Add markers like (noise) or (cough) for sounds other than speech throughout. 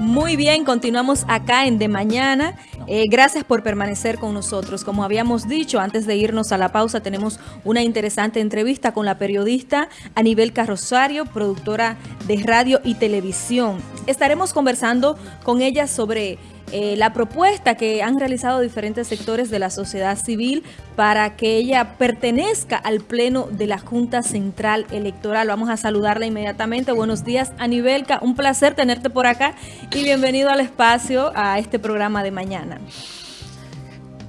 Muy bien, continuamos acá en De Mañana. Eh, gracias por permanecer con nosotros. Como habíamos dicho, antes de irnos a la pausa, tenemos una interesante entrevista con la periodista Anibel Carrosario, productora de radio y televisión. Estaremos conversando con ella sobre eh, la propuesta que han realizado diferentes sectores de la sociedad civil para que ella pertenezca al pleno de la Junta Central Electoral. Vamos a saludarla inmediatamente. Buenos días, Anibelka. Un placer tenerte por acá y bienvenido al espacio a este programa de mañana.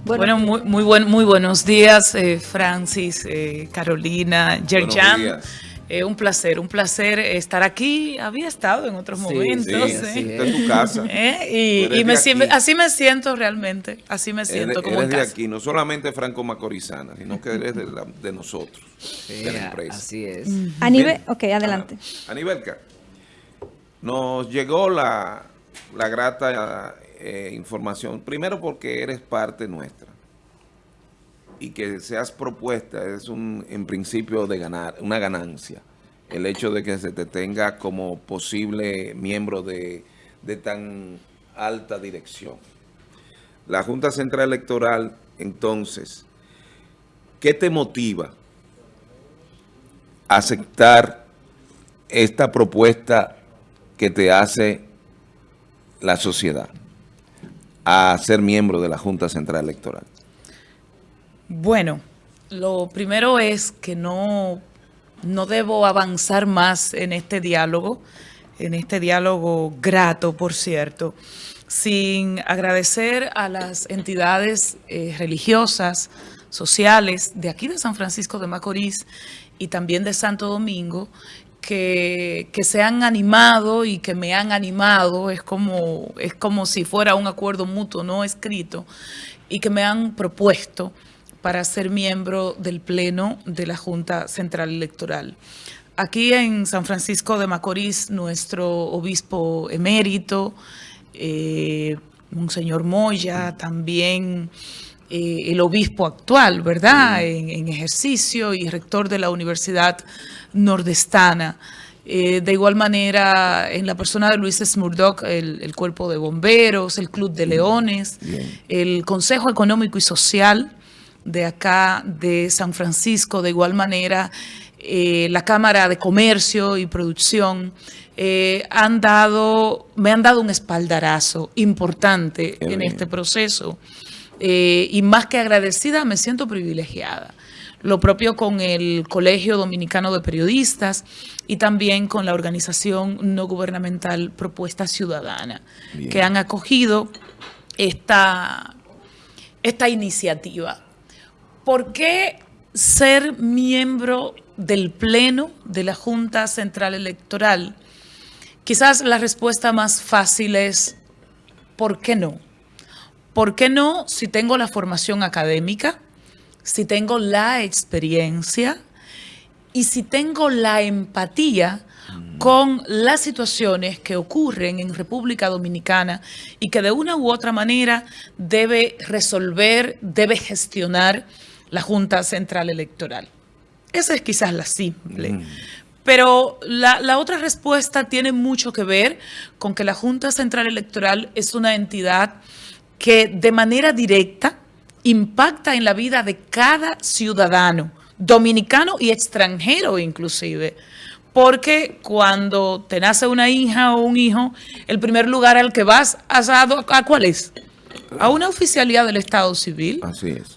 Bueno, muy, muy, buen, muy buenos días, eh, Francis, eh, Carolina, Yerjan. Eh, un placer, un placer estar aquí. Había estado en otros momentos. Sí, ¿eh? en tu casa. (laughs) ¿Eh? Y, me, así me siento realmente. Así me siento como eres de aquí, no solamente Franco Macorizana, sino que eres de, nosotros, de la empresa. Así es. A nivel, ok, adelante. A Anibelka, nos llegó la, la grata información, primero porque eres parte nuestra y que seas propuesta es un, en principio de ganar, una ganancia. El hecho de que se te tenga como posible miembro de, de tan alta dirección. La Junta Central Electoral, entonces, ¿qué te motiva a aceptar esta propuesta que te hace la sociedad a ser miembro de la Junta Central Electoral? Bueno, lo primero es que no, no debo avanzar más en este diálogo, en este diálogo grato, por cierto, sin agradecer a las entidades eh, religiosas, sociales de aquí de San Francisco de Macorís y también de Santo Domingo, que, que, se han animado y que me han animado, es como, es como si fuera un acuerdo mutuo no escrito, y que me han propuesto para ser miembro del Pleno de la Junta Central Electoral. Aquí en San Francisco de Macorís, nuestro obispo emérito, eh, Monseñor Moya, también eh, el obispo actual, ¿verdad?, en, ejercicio y rector de la Universidad Nordestana. Eh, de igual manera, en la persona de Luis Smurdock, el, Cuerpo de Bomberos, el Club de Leones, el Consejo Económico y Social, de acá, de San Francisco, de igual manera, eh, la Cámara de Comercio y Producción, eh, han dado, me han dado un espaldarazo importante en este proceso. Eh, y más que agradecida, me siento privilegiada. Lo propio con el Colegio Dominicano de Periodistas y también con la organización no gubernamental Propuesta Ciudadana, que han acogido esta, esta iniciativa. ¿Por qué ser miembro del Pleno de la Junta Central Electoral? Quizás la respuesta más fácil es, ¿por qué no? ¿Por qué no si tengo la formación académica, si tengo la experiencia y si tengo la empatía con las situaciones que ocurren en República Dominicana y que de una u otra manera debe resolver, debe gestionar la Junta Central Electoral. Esa es quizás la simple. Mm. Pero la, la, otra respuesta tiene mucho que ver con que la Junta Central Electoral es una entidad que de manera directa impacta en la vida de cada ciudadano, dominicano y extranjero inclusive. Porque cuando te nace una hija o un hijo, el primer lugar al que vas, asado, ¿a cuál es? A una oficialidad del Estado Civil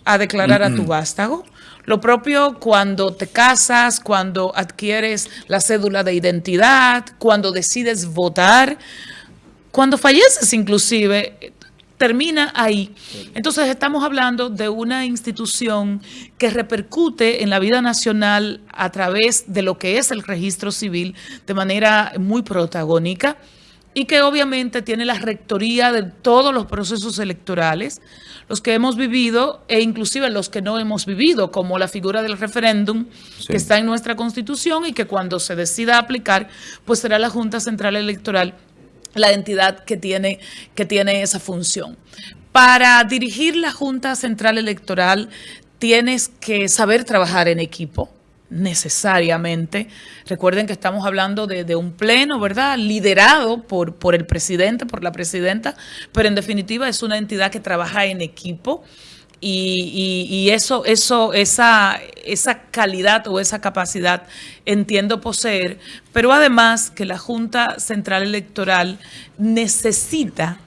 a declarar a tu vástago. Lo propio cuando te casas, cuando adquieres la cédula de identidad, cuando decides votar, cuando falleces inclusive, termina ahí. Entonces estamos hablando de una institución que repercute en la vida nacional a través de lo que es el registro civil de manera muy protagónica y que obviamente tiene la rectoría de todos los procesos electorales, los que hemos vivido e inclusive los que no hemos vivido, como la figura del referéndum que está en nuestra Constitución y que cuando se decida aplicar, pues será la Junta Central Electoral la entidad que tiene, que tiene esa función. Para dirigir la Junta Central Electoral tienes que saber trabajar en equipo, necesariamente. Recuerden que estamos hablando de, un pleno, ¿verdad? Liderado por, por el presidente, por la presidenta, pero en definitiva es una entidad que trabaja en equipo. Y, eso, eso, esa, esa calidad o esa capacidad entiendo poseer, pero además que la Junta Central Electoral necesita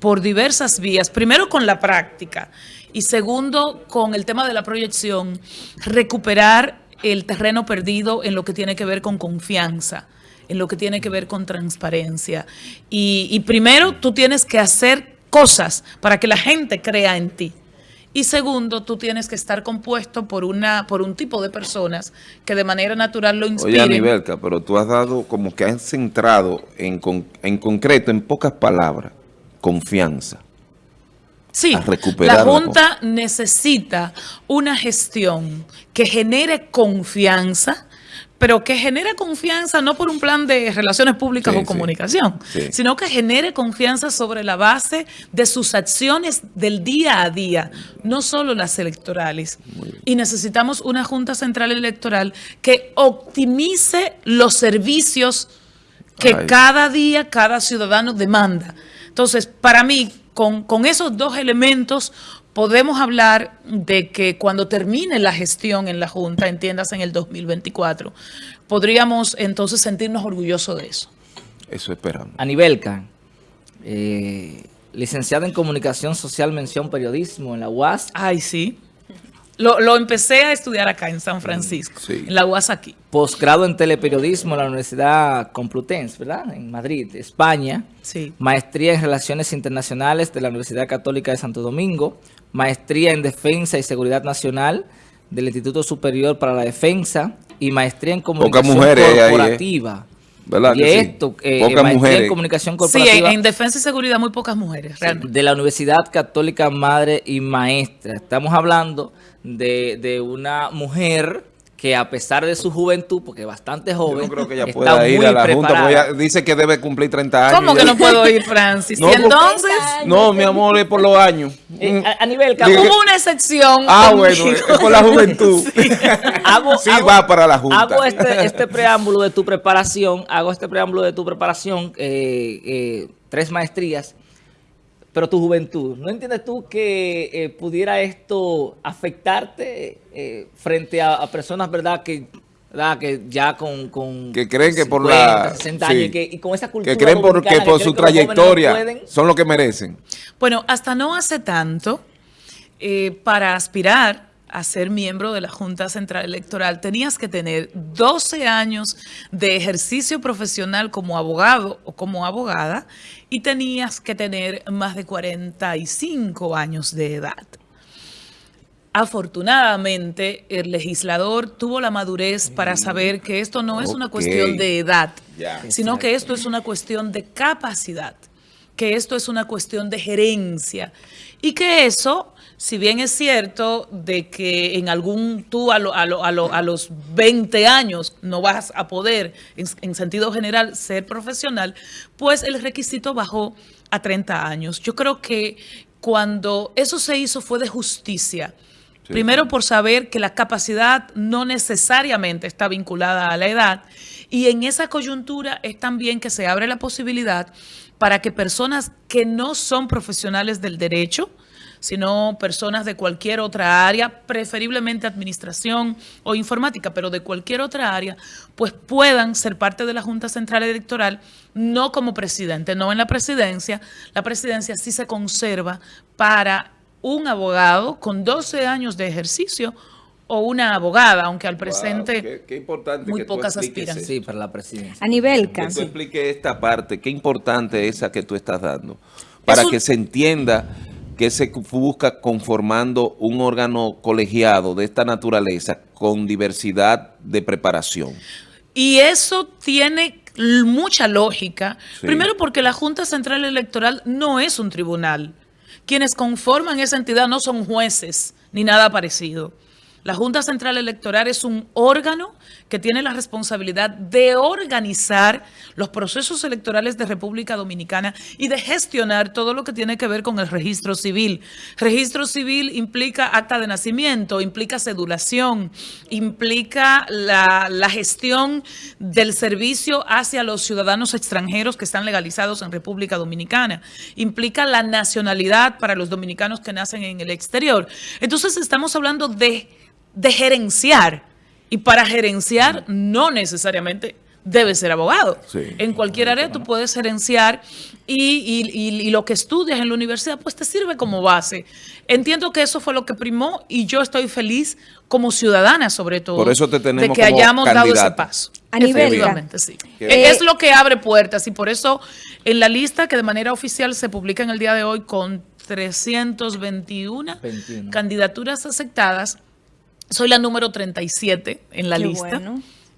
por diversas vías, primero con la práctica y segundo con el tema de la proyección, recuperar el terreno perdido en lo que tiene que ver con confianza, en lo que tiene que ver con transparencia. Y, primero, tú tienes que hacer cosas para que la gente crea en ti. Y segundo, tú tienes que estar compuesto por una por un tipo de personas que de manera natural lo inspiren. Oye, Anibelka, pero tú has dado como que has centrado en, en concreto, en pocas palabras, confianza. Sí, la Junta necesita una gestión que genere confianza, pero que genere confianza no por un plan de relaciones públicas o comunicación, sino que genere confianza sobre la base de sus acciones del día a día, no solo las electorales. Y necesitamos una Junta Central Electoral que optimice los servicios que cada día cada ciudadano demanda. Entonces, para mí, con, esos dos elementos podemos hablar de que cuando termine la gestión en la Junta, entiendas en el 2024, podríamos entonces sentirnos orgullosos de eso. Eso esperamos. Anibelca, eh, licenciada en Comunicación Social, Mención Periodismo en la UAS. Ay, sí. Lo, empecé a estudiar acá en San Francisco, en la UAS aquí. Posgrado en Teleperiodismo en la Universidad Complutense, ¿verdad? En Madrid, España. Sí. Maestría en Relaciones Internacionales de la Universidad Católica de Santo Domingo. Maestría en Defensa y Seguridad Nacional del Instituto Superior para la Defensa. Y maestría en Comunicación Corporativa. ¿Verdad? Y esto, eh, pocas mujeres. en comunicación corporativa. Sí, en, defensa y seguridad muy pocas mujeres, realmente. De la Universidad Católica Madre y Maestra. Estamos hablando de, de una mujer que a pesar de su juventud, porque es bastante joven, Yo no creo que ella pueda ir a la Junta, porque dice que debe cumplir 30 años. ¿Cómo que no puedo ir, Francis? No, entonces? No, mi amor, es por los años. Eh, a, nivel... Hubo una excepción Ah, bueno, es por la juventud. (laughs) sí, hago, sí va para la Junta. Hago este, este, preámbulo de tu preparación, hago este preámbulo de tu preparación, eh, eh, tres maestrías, pero tu juventud, ¿no entiendes tú que eh, pudiera esto afectarte eh, frente a, personas, verdad, que que ya con, con que creen que por la 60 años y, que, con esa cultura que creen porque por su trayectoria son lo que merecen. Bueno, hasta no hace tanto eh, para aspirar a ser miembro de la Junta Central Electoral, tenías que tener 12 años de ejercicio profesional como abogado o como abogada y tenías que tener más de 45 años de edad. Afortunadamente, el legislador tuvo la madurez para saber que esto no es una cuestión de edad, sino que esto es una cuestión de capacidad, que esto es una cuestión de gerencia y que eso si bien es cierto de que en algún, tú a, a, los 20 años no vas a poder, en, sentido general, ser profesional, pues el requisito bajó a 30 años. Yo creo que cuando eso se hizo fue de justicia. Primero por saber que la capacidad no necesariamente está vinculada a la edad y en esa coyuntura es también que se abre la posibilidad para que personas que no son profesionales del derecho, sino personas de cualquier otra área, preferiblemente administración o informática, pero de cualquier otra área, pues puedan ser parte de la Junta Central Electoral, no como presidente, no en la presidencia. La presidencia sí se conserva para un abogado con 12 años de ejercicio o una abogada, aunque al presente muy pocas aspiran. Sí, para la presidencia. A nivel Que tú explique esta parte, qué importante es esa que tú estás dando, para que se entienda que se busca conformando un órgano colegiado de esta naturaleza con diversidad de preparación. Y eso tiene mucha lógica. Primero porque la Junta Central Electoral no es un tribunal. Quienes conforman esa entidad no son jueces ni nada parecido. La Junta Central Electoral es un órgano que tiene la responsabilidad de organizar los procesos electorales de República Dominicana y de gestionar todo lo que tiene que ver con el registro civil. Registro civil implica acta de nacimiento, implica cedulación, implica la, la gestión del servicio hacia los ciudadanos extranjeros que están legalizados en República Dominicana, implica la nacionalidad para los dominicanos que nacen en el exterior. Entonces estamos hablando de de gerenciar. Y para gerenciar no necesariamente debe ser abogado. en cualquier área tú puedes gerenciar y, lo que estudias en la universidad pues te sirve como base. Entiendo que eso fue lo que primó y yo estoy feliz como ciudadana sobre todo. Por eso te tenemos De que hayamos dado ese paso. A nivel sí. es lo que abre puertas y por eso en la lista que de manera oficial se publica en el día de hoy con 321 candidaturas aceptadas, soy la número 37 en la lista.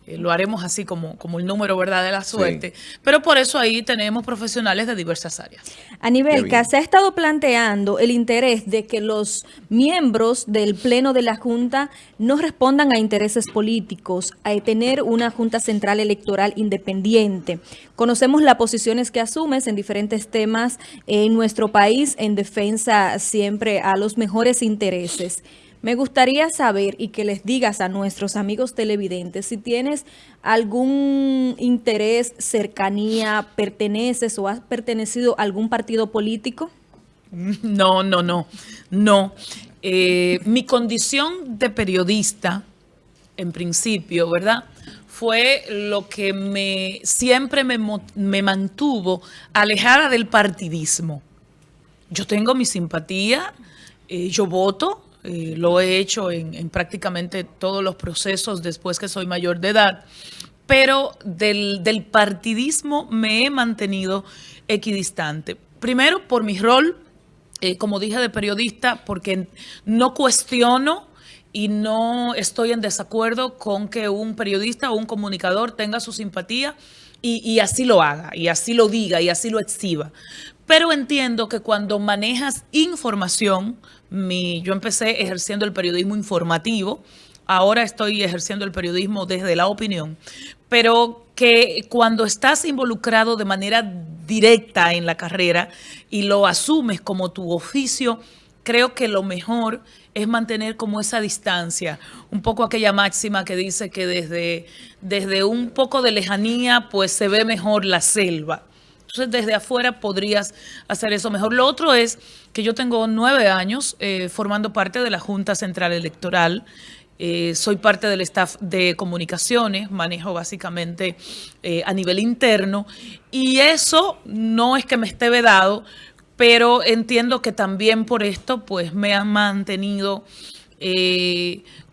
Eh, lo haremos así como, como el número verdad de la suerte. Pero por eso ahí tenemos profesionales de diversas áreas. A nivel que se ha estado planteando el interés de que los miembros del Pleno de la Junta no respondan a intereses políticos, a tener una Junta Central Electoral independiente. Conocemos las posiciones que asumes en diferentes temas en nuestro país en defensa siempre a los mejores intereses. Me gustaría saber y que les digas a nuestros amigos televidentes si tienes algún interés, cercanía, perteneces o has pertenecido a algún partido político. No, no, no, no. Eh, mi condición de periodista, en principio, ¿verdad? Fue lo que me siempre me, me mantuvo alejada del partidismo. Yo tengo mi simpatía, eh, yo voto, eh, lo he hecho en, prácticamente todos los procesos después que soy mayor de edad, pero del, partidismo me he mantenido equidistante. Primero por mi rol, eh, como dije, de periodista, porque no cuestiono y no estoy en desacuerdo con que un periodista o un comunicador tenga su simpatía y, así lo haga, y así lo diga, y así lo exhiba. Pero entiendo que cuando manejas información, yo empecé ejerciendo el periodismo informativo, ahora estoy ejerciendo el periodismo desde la opinión, pero que cuando estás involucrado de manera directa en la carrera y lo asumes como tu oficio, creo que lo mejor es mantener como esa distancia, un poco aquella máxima que dice que desde, desde un poco de lejanía pues se ve mejor la selva. Entonces, desde afuera podrías hacer eso mejor. Lo otro es que yo tengo nueve años eh, formando parte de la Junta Central Electoral. Eh, soy parte del staff de comunicaciones, manejo básicamente eh, a nivel interno y eso no es que me esté vedado, pero entiendo que también por esto pues me han mantenido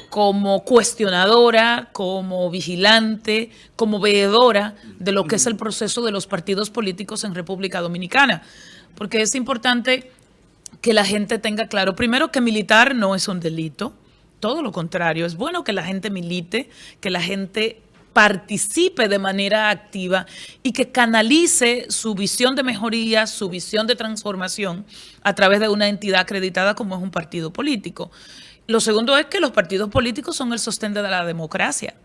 como cuestionadora, como vigilante, como veedora de lo que es el proceso de los partidos políticos en República Dominicana. Porque es importante que la gente tenga claro, primero que militar no es un delito, todo lo contrario, es bueno que la gente milite, que la gente participe de manera activa y que canalice su visión de mejoría, su visión de transformación a través de una entidad acreditada como es un partido político. Lo segundo es que los partidos políticos son el sostén de la democracia.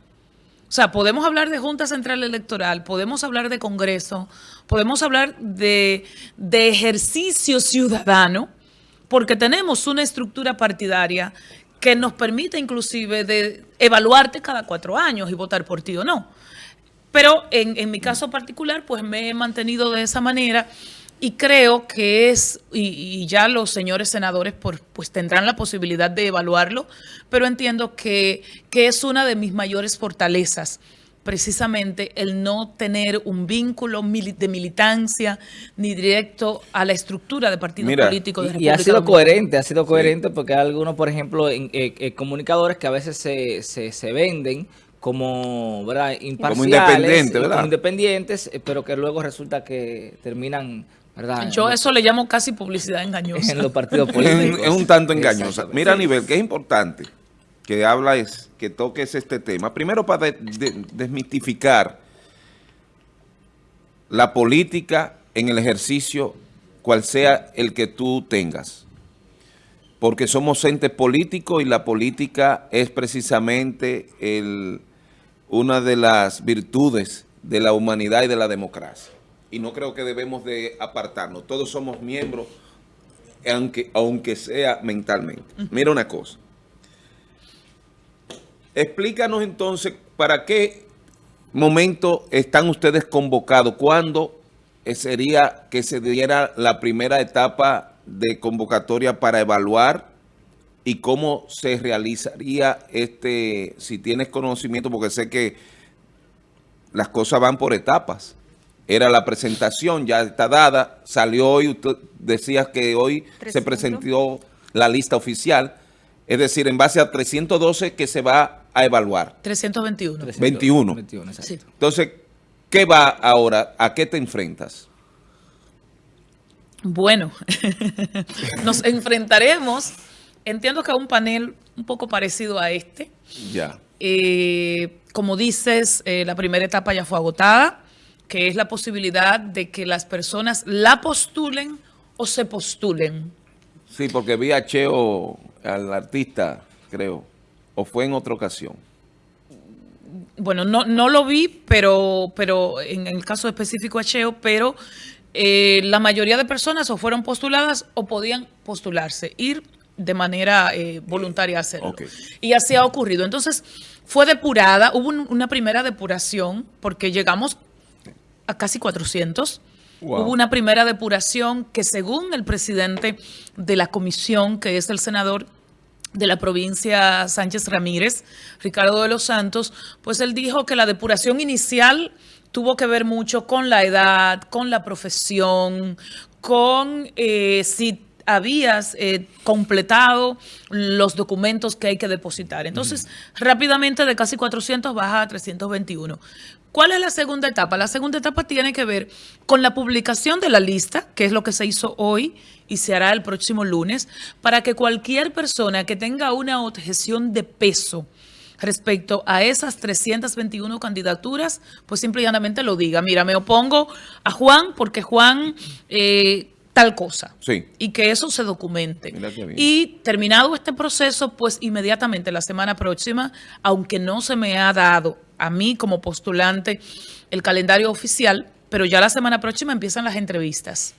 O sea, podemos hablar de Junta Central Electoral, podemos hablar de Congreso, podemos hablar de, ejercicio ciudadano, porque tenemos una estructura partidaria que nos permite inclusive de evaluarte cada cuatro años y votar por ti o no. Pero en, en mi caso particular, pues me he mantenido de esa manera y creo que es, y, ya los señores senadores pues tendrán la posibilidad de evaluarlo, pero entiendo que, que es una de mis mayores fortalezas precisamente el no tener un vínculo de militancia ni directo a la estructura de partido político de República Y ha sido coherente, ha sido coherente porque hay algunos, por ejemplo, en, eh, eh, comunicadores que a veces se, se, se venden como, ¿verdad? imparciales, como independientes, eh, pero que luego resulta que terminan yo eso le llamo casi publicidad engañosa. En los partidos (laughs) políticos. es un tanto engañosa. Mira, a nivel que es importante que habla es que toques este tema. Primero para desmitificar la política en el ejercicio, cual sea el que tú tengas. porque somos entes políticos y la política es precisamente el, una de las virtudes de la humanidad y de la democracia. Y no creo que debemos de apartarnos. Todos somos miembros, aunque, aunque sea mentalmente. Mira una cosa. Explícanos entonces para qué momento están ustedes convocados, cuándo sería que se diera la primera etapa de convocatoria para evaluar y cómo se realizaría este, si tienes conocimiento, porque sé que las cosas van por etapas. Era la presentación, ya está dada, salió hoy, usted decía que hoy se presentó la lista oficial, es decir, en base a 312 que se va a evaluar. 321. 21. Entonces, ¿qué va ahora? ¿A qué te enfrentas? Bueno, (laughs) nos enfrentaremos, entiendo que a un panel un poco parecido a este. Ya. Eh, como dices, eh, la primera etapa ya fue agotada, que es la posibilidad de que las personas la postulen o se postulen. Sí, porque vi a Cheo, al artista, creo, o fue en otra ocasión. Bueno, no, no lo vi, pero, pero en el caso específico a Cheo, pero eh, la mayoría de personas o fueron postuladas o podían postularse, ir de manera eh, voluntaria a hacerlo. Y así ha ocurrido. Entonces, fue depurada, hubo una primera depuración, porque llegamos a casi 400. Hubo una primera depuración que según el presidente de la comisión, que es el senador de la provincia Sánchez Ramírez, Ricardo de los Santos, pues él dijo que la depuración inicial tuvo que ver mucho con la edad, con la profesión, con eh, si habías eh, completado los documentos que hay que depositar. Entonces, rápidamente de casi 400 baja a 321. ¿Cuál es la segunda etapa? La segunda etapa tiene que ver con la publicación de la lista, que es lo que se hizo hoy y se hará el próximo lunes, para que cualquier persona que tenga una objeción de peso, respecto a esas 321 candidaturas, pues simplemente lo diga. Mira, me opongo a Juan porque Juan eh, tal cosa. Sí. Y que eso se documente. Y terminado este proceso, pues inmediatamente la semana próxima, aunque no se me ha dado a mí como postulante el calendario oficial, pero ya la semana próxima empiezan las entrevistas.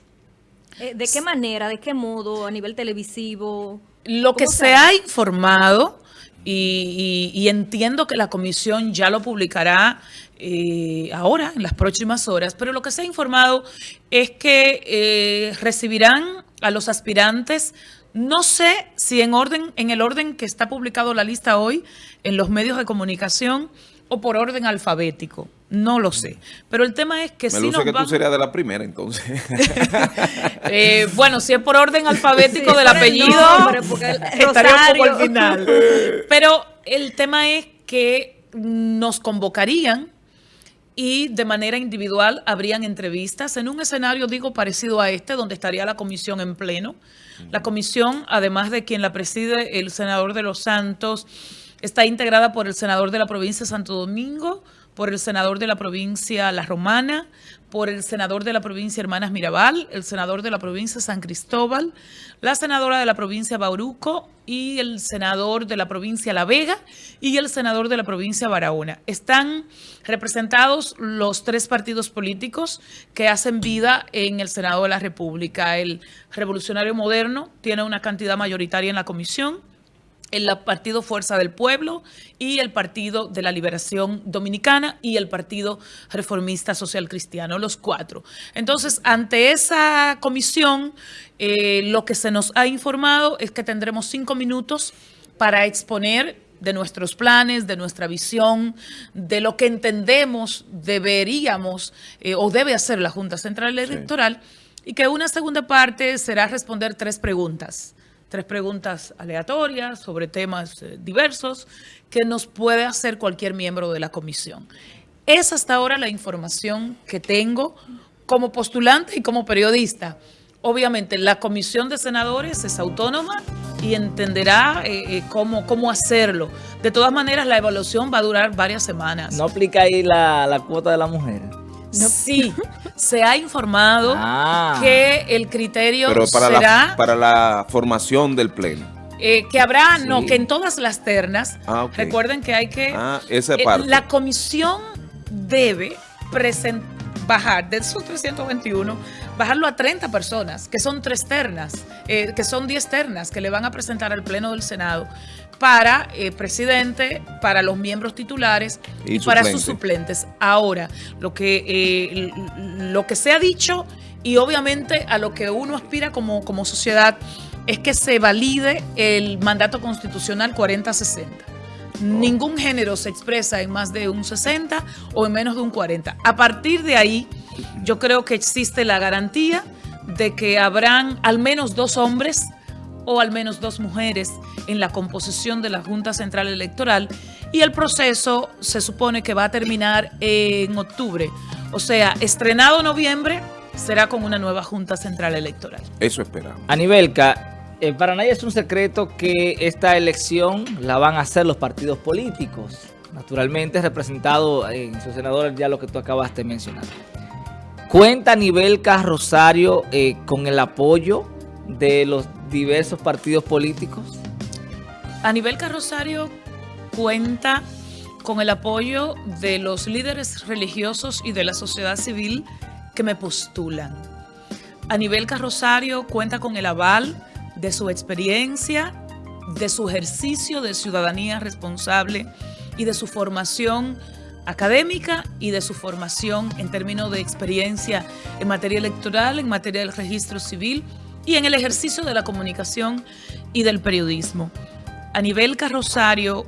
Eh, ¿De qué manera, de qué modo, a nivel televisivo? Lo que se ha informado y, entiendo que la comisión ya lo publicará eh, ahora, en las próximas horas, pero lo que se ha informado es que eh, recibirán a los aspirantes, no sé si en orden, en el orden que está publicado la lista hoy en los medios de comunicación o por orden alfabético. No lo sé. Pero el tema es que Me si nos que tú serías de la primera, entonces. (laughs) Eh, bueno, si es por orden alfabético del apellido, (laughs) estaría un poco al final. (laughs) Pero el tema es que nos convocarían y de manera individual habrían entrevistas en un escenario, digo, parecido a este, donde estaría la comisión en pleno. La comisión, además de quien la preside, el senador de los Santos, está integrada por el senador de la provincia de Santo Domingo, por el senador de la provincia La Romana, por el senador de la provincia Hermanas Mirabal, el senador de la provincia San Cristóbal, la senadora de la provincia Bauruco y el senador de la provincia La Vega y el senador de la provincia Barahona. Están representados los tres partidos políticos que hacen vida en el Senado de la República. El Revolucionario Moderno tiene una cantidad mayoritaria en la comisión, el Partido Fuerza del Pueblo y el Partido de la Liberación Dominicana y el Partido Reformista Social Cristiano, los cuatro. Entonces, ante esa comisión, eh, lo que se nos ha informado es que tendremos cinco minutos para exponer de nuestros planes, de nuestra visión, de lo que entendemos deberíamos eh, o debe hacer la Junta Central Electoral y que una segunda parte será responder tres preguntas tres preguntas aleatorias sobre temas eh, diversos que nos puede hacer cualquier miembro de la comisión. Es hasta ahora la información que tengo como postulante y como periodista. Obviamente la comisión de senadores es autónoma y entenderá eh, eh, cómo, cómo hacerlo. De todas maneras, la evaluación va a durar varias semanas. ¿No aplica ahí la, la cuota de la mujer? Sí, se ha informado ah. que el criterio Pero para será... para la formación del pleno. Eh, que habrá, no, que en todas las ternas, Ah, recuerden que hay que... Ah, esa eh, parte. la comisión debe presen- bajar de esos 321, bajarlo a 30 personas, que son tres ternas, eh, que son 10 ternas que le van a presentar al Pleno del Senado para eh, presidente, para los miembros titulares Y y, para sus suplente. suplentes. Ahora, lo que, eh, lo que se ha dicho y obviamente a lo que uno aspira como, como sociedad es que se valide el mandato constitucional 40-60. Ningún género se expresa en más de un 60 o en menos de un 40. A partir de ahí, yo creo que existe la garantía de que habrán al menos dos hombres o al menos dos mujeres en la composición de la Junta Central Electoral y el proceso se supone que va a terminar en octubre. O sea, estrenado noviembre será con una nueva Junta Central Electoral. Eso esperamos. Anibelca, eh, para nadie es un secreto que esta elección la van a hacer los partidos políticos, naturalmente representado en su senador ya lo que tú acabas de mencionar. ¿Cuenta Anibelca Rosario eh, con el apoyo de los diversos partidos políticos? A nivel Carrosario cuenta con el apoyo de los líderes religiosos y de la sociedad civil que me postulan. A nivel Carrosario cuenta con el aval de su experiencia, de su ejercicio de ciudadanía responsable y de su formación académica y de su formación en términos de experiencia en materia electoral, en materia del registro civil y en el ejercicio de la comunicación y del periodismo. A nivel Carrosario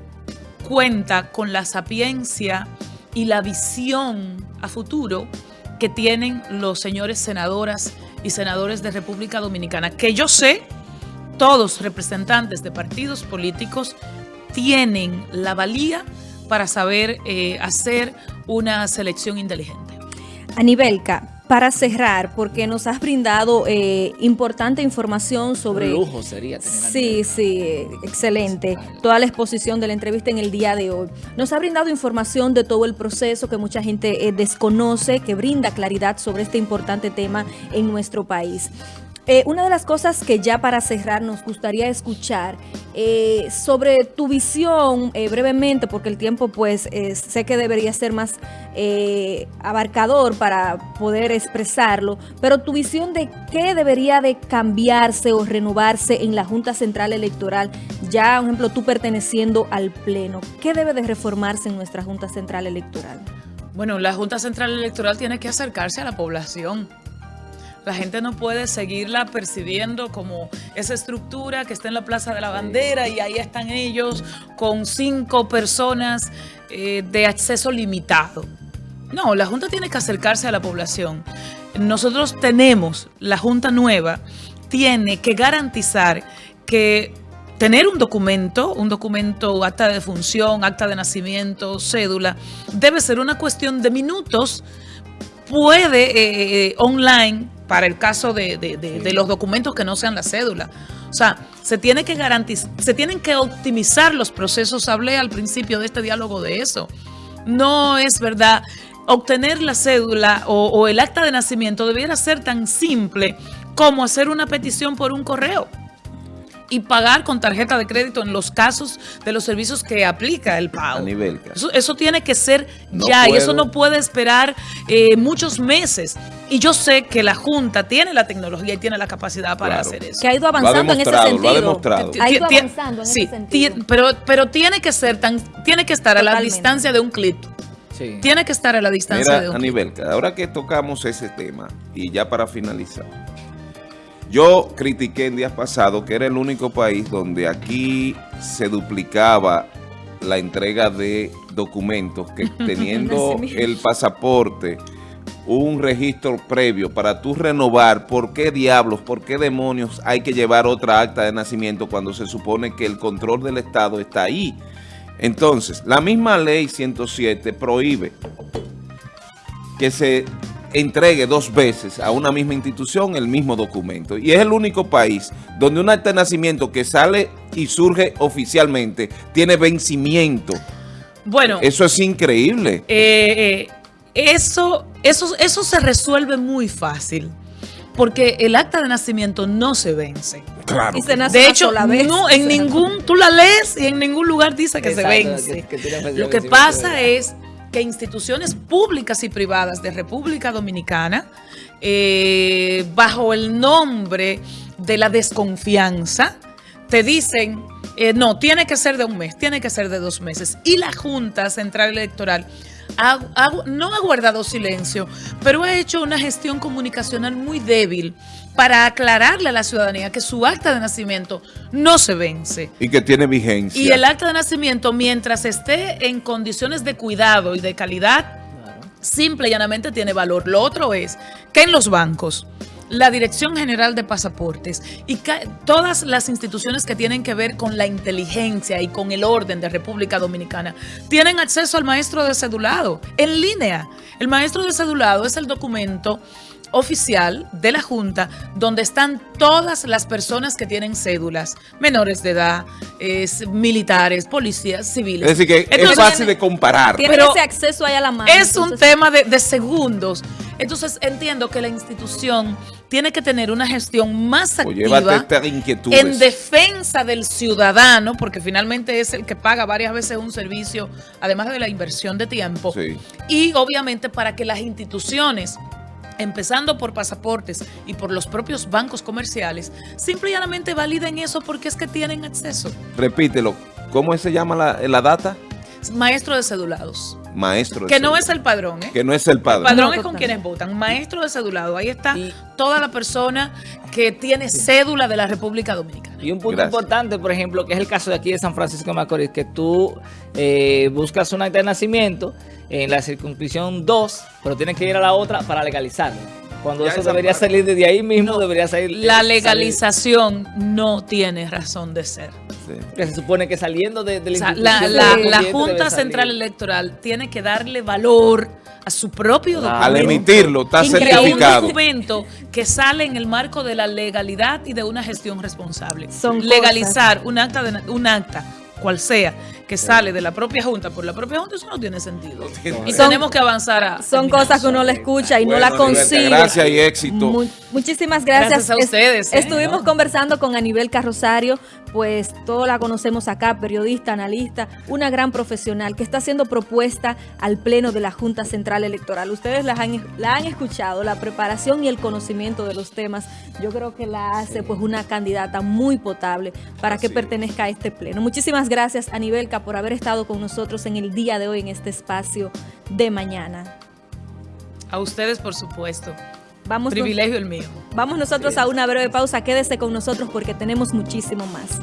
cuenta con la sapiencia y la visión a futuro que tienen los señores senadoras y senadores de República Dominicana, que yo sé, todos representantes de partidos políticos tienen la valía para saber eh, hacer una selección inteligente. Anibelca, para cerrar, porque nos has brindado eh, importante información sobre... Un lujo sería tener Sí, sí, excelente. Toda la exposición de la entrevista en el día de hoy. Nos ha brindado información de todo el proceso que mucha gente eh, desconoce, que brinda claridad sobre este importante tema en nuestro país. Eh, una de las cosas que ya para cerrar nos gustaría escuchar eh, sobre tu visión eh, brevemente, porque el tiempo pues sé que debería ser más abarcador para poder expresarlo, pero tu visión de qué debería de cambiarse o renovarse en la Junta Central Electoral, ya, por ejemplo, tú perteneciendo al Pleno, ¿qué debe de reformarse en nuestra Junta Central Electoral? Bueno, la Junta Central Electoral tiene que acercarse a la población. La gente no puede seguirla percibiendo como esa estructura que está en la Plaza de la Bandera y ahí están ellos con cinco personas eh, de acceso limitado. No, la Junta tiene que acercarse a la población. Nosotros tenemos, la Junta nueva tiene que garantizar que tener un documento, un documento, acta de función, acta de nacimiento, cédula, debe ser una cuestión de minutos puede eh, online para el caso de, de- de- de los documentos que no sean la cédula. O sea, se tiene que garantizar, se tienen que optimizar los procesos. Hablé al principio de este diálogo de eso. No es verdad. Obtener la cédula o, o el acta de nacimiento debiera ser tan simple como hacer una petición por un correo y pagar con tarjeta de crédito en los casos de los servicios que aplica el pago. Anibelca. Eso, eso tiene que ser No ya y eso no puede esperar eh, muchos meses. Y yo sé que la Junta tiene la tecnología y tiene la capacidad para Claro. hacer eso. Que ha ido Lo ha avanzando en ese sentido. lo ha demostrado. Ha ido avanzando en sí, ese sentido. ti- pero, pero tiene que ser tan, tiene que estar a la distancia de un clic. Sí. Tiene que estar a la distancia de Mira, un clic. Ahora que tocamos ese tema, y ya para finalizar, yo critiqué en días pasados que era el único país donde aquí se duplicaba la entrega de documentos, que (laughs) teniendo el pasaporte, un registro previo para tú renovar, ¿por qué diablos, por qué demonios hay que llevar otra acta de nacimiento cuando se supone que el control del Estado está ahí? Entonces, la misma ley 107 prohíbe que se entregue dos veces a una misma institución el mismo documento. Y es el único país donde un acta de nacimiento que sale y surge oficialmente tiene vencimiento. Bueno, Eso es increíble. Eh, eh, eso, eso, eso se resuelve muy fácil, porque el acta de nacimiento no se vence. Claro. Y se que- nace De hecho, vez. no, en (laughs) ningún, tú la lees y en ningún lugar dice que Exacto, se vence. que- que Lo que pasa ¿verdad? es que instituciones públicas y privadas de República Dominicana, eh, bajo el nombre de la desconfianza, te dicen, eh, no, tiene que ser de un mes, tiene que ser de dos meses. Y la Junta Central Electoral no ha guardado silencio, pero ha hecho una gestión comunicacional muy débil para aclararle a la ciudadanía que su acta de nacimiento no se vence. Y que tiene vigencia. Y el acta de nacimiento, mientras esté en condiciones de cuidado y de calidad, simple y llanamente tiene valor. Lo otro es que en los bancos, la Dirección General de Pasaportes y todas las instituciones que tienen que ver con la inteligencia y con el orden de República Dominicana tienen acceso al maestro de cedulado en línea. El maestro de cedulado es el documento oficial de la Junta donde están todas las personas que tienen cédulas, menores de edad, es, militares, policías, civiles. Es decir, que es fácil de comparar. Tiene pero ese acceso ahí a la mano. es un entonces- tema de, de segundos. Entonces entiendo que la institución tiene que tener una gestión más activa en defensa del ciudadano, porque finalmente es el que paga varias veces un servicio, además de la inversión de tiempo. Sí. Y obviamente para que las instituciones empezando por pasaportes y por los propios bancos comerciales, simple y llanamente validen eso porque es que tienen acceso. Repítelo. ¿Cómo se llama la, la data? Maestro de cedulados. Maestro. de Que no es el padrón, ¿eh? Que no es el El padre. padrón No, es con quienes votan. Maestro de cedulado. Ahí está Y- toda la persona que tiene cédula de la República Dominicana. Y un punto Gracias. importante, por ejemplo, que es el caso de aquí de San Francisco de Macorís, que tú eh, buscas un acta de nacimiento en la circunscripción 2, pero tienes que ir a la otra para legalizarlo. Cuando Ya eso debería parte. salir desde ahí mismo, debería salir. La salir- legalización no tiene razón de ser. Sí. que se supone que saliendo de, de O la sea, la, institución la- la correspondiente Junta. Central Electoral tiene que darle valor a su propio documento. Al emitirlo, está Y a un certificado. documento que sale en el marco de la legalidad y de una gestión responsable. Son Legalizar un acta, de, un acta, cual sea, que sale de la propia Junta por la propia Junta, eso no tiene sentido. Y Son- tenemos que avanzar a... Son cosas que uno la escucha y no la consigue. gracias y éxito. Mu- muchísimas gracias. Gracias a Es- ustedes, ¿eh? Estuvimos conversando con Anibel Carrosario, pues todos la conocemos acá, periodista, analista, una gran profesional que está haciendo propuesta al Pleno de la Junta Central Electoral. Ustedes la han, la han escuchado, la preparación y el conocimiento de los temas. Yo creo que la hace pues una candidata muy potable para que Así pertenezca a este Pleno. Muchísimas gracias, Anibelca, por haber estado con nosotros en el día de hoy en este espacio de mañana. A ustedes, por supuesto. Vamos, Privilegio el mío. vamos nosotros a una breve pausa. Quédese con nosotros porque tenemos muchísimo más.